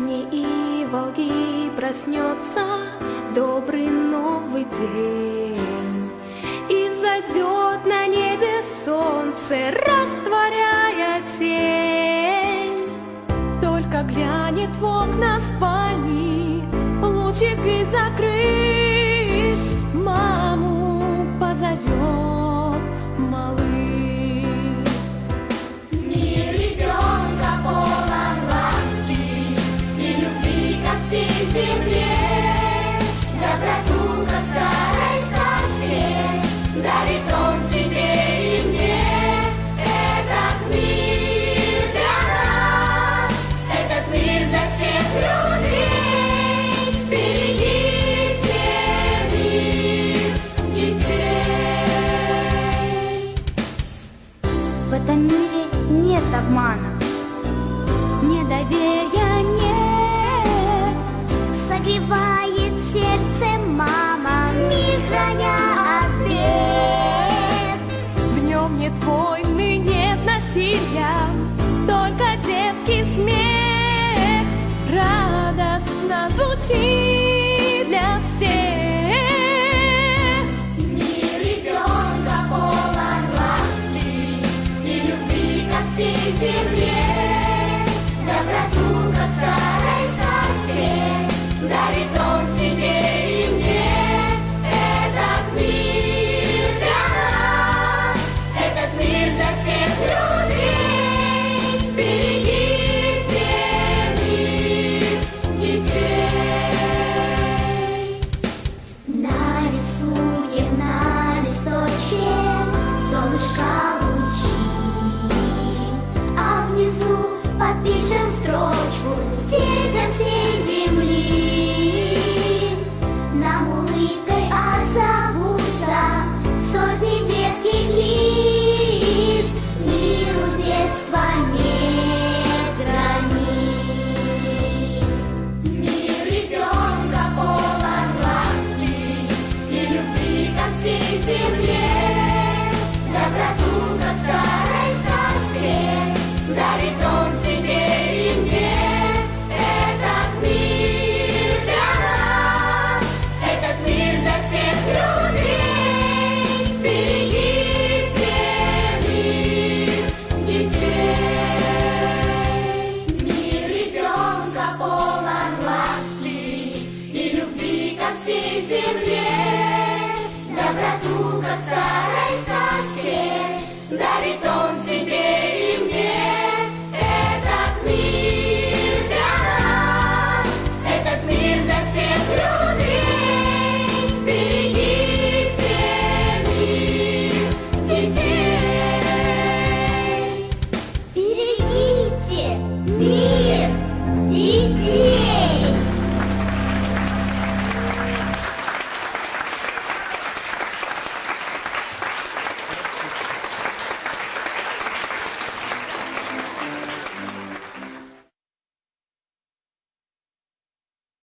песни и волги проснется добрый новый день. И взойдет на небе солнце, растворяя тень. Только глянет в окна спальни, лучик и закрыть этом мире нет обмана, недоверия нет. Согревает сердце мама, мир храня от. В нем нет войны, нет насилия, земле. Доброту, как в старой дарит он тебе и мне. Этот мир для нас, этот мир для всех людей. Берегите мир детей. Нарисуем на листочке солнышко подпишем строчку детям всей земли. Нам улыбкой отзовутся сотни детских лиц, миру детства нет границ. Мир ребенка полон ласки и любви ко всей земле.